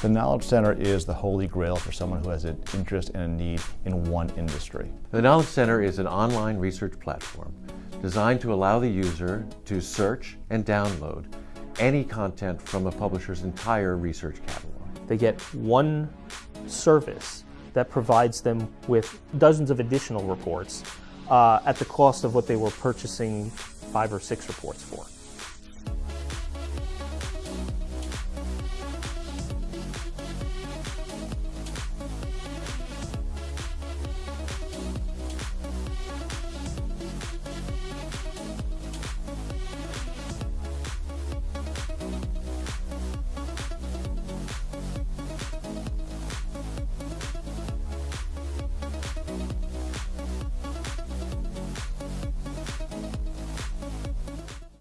The Knowledge Center is the holy grail for someone who has an interest and a need in one industry. The Knowledge Center is an online research platform designed to allow the user to search and download any content from a publisher's entire research catalog. They get one service that provides them with dozens of additional reports uh, at the cost of what they were purchasing five or six reports for.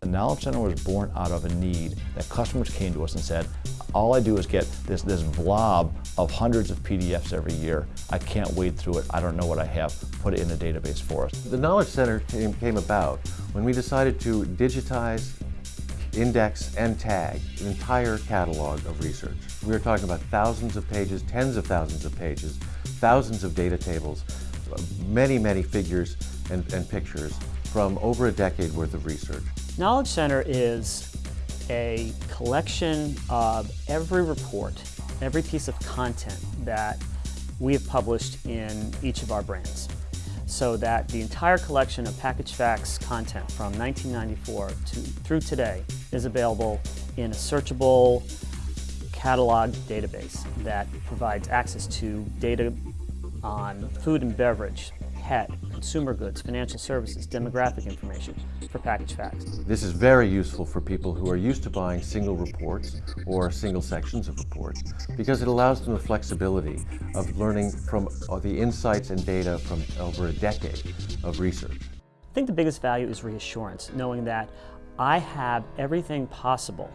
The Knowledge Center was born out of a need that customers came to us and said, all I do is get this, this blob of hundreds of PDFs every year. I can't wade through it. I don't know what I have. Put it in a database for us. The Knowledge Center came, came about when we decided to digitize, index, and tag an entire catalog of research. We are talking about thousands of pages, tens of thousands of pages, thousands of data tables, many, many figures and, and pictures from over a decade worth of research. Knowledge Center is a collection of every report, every piece of content that we have published in each of our brands. So that the entire collection of Package Facts content from 1994 to, through today is available in a searchable catalog database that provides access to data on food and beverage, pet, consumer goods, financial services, demographic information for Package Facts. This is very useful for people who are used to buying single reports or single sections of reports because it allows them the flexibility of learning from uh, the insights and data from over a decade of research. I think the biggest value is reassurance, knowing that I have everything possible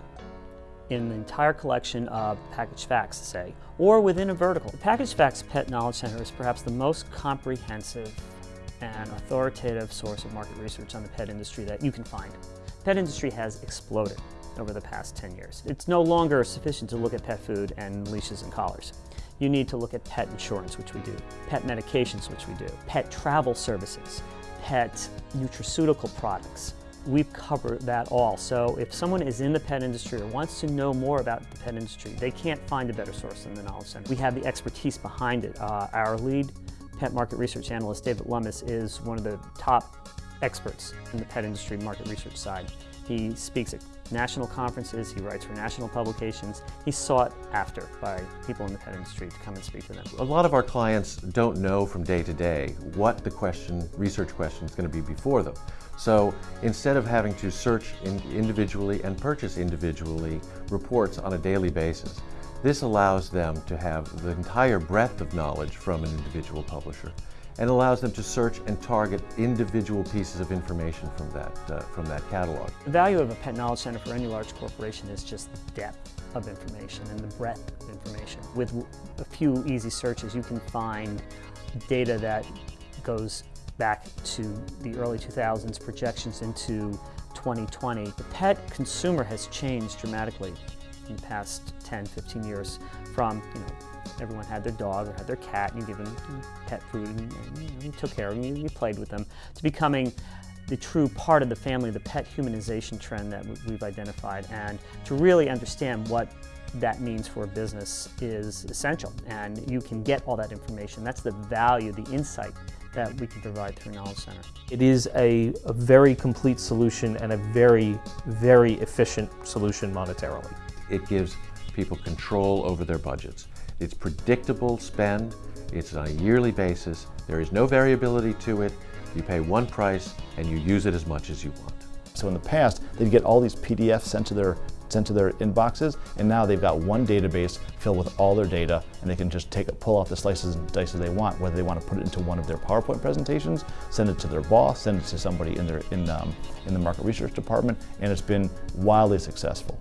in the entire collection of Package Facts, say, or within a vertical. The Package Facts Pet Knowledge Center is perhaps the most comprehensive and authoritative source of market research on the pet industry that you can find. Pet industry has exploded over the past 10 years. It's no longer sufficient to look at pet food and leashes and collars. You need to look at pet insurance, which we do, pet medications, which we do, pet travel services, pet nutraceutical products. We've covered that all. So if someone is in the pet industry or wants to know more about the pet industry, they can't find a better source than the Knowledge Center. We have the expertise behind it. Uh, our lead pet market research analyst, David Lummis, is one of the top experts in the pet industry market research side. He speaks at national conferences, he writes for national publications. He's sought after by people in the pet industry to come and speak to them. A lot of our clients don't know from day to day what the question, research question is going to be before them. So instead of having to search in individually and purchase individually reports on a daily basis, this allows them to have the entire breadth of knowledge from an individual publisher and allows them to search and target individual pieces of information from that, uh, from that catalog. The value of a Pet Knowledge Center for any large corporation is just depth of information and the breadth of information. With a few easy searches, you can find data that goes back to the early 2000s, projections into 2020. The pet consumer has changed dramatically the past 10, 15 years from, you know, everyone had their dog or had their cat and you give them pet food and, you, know, you, took care of them, you, you, played with them, to becoming the true part of the family, the pet humanization trend that we've identified and to really understand what that means for a business is essential and you can get all that information. That's the value, the insight that we can provide through Knowledge Center. It is a, a very complete solution and a very, very efficient solution monetarily. It gives people control over their budgets. It's predictable spend, it's on a yearly basis, there is no variability to it, you pay one price and you use it as much as you want. So in the past, they'd get all these PDFs sent to their sent to their inboxes, and now they've got one database filled with all their data, and they can just take pull off the slices and dices they want, whether they want to put it into one of their PowerPoint presentations, send it to their boss, send it to somebody in their in um, in the market research department, and it's been wildly successful.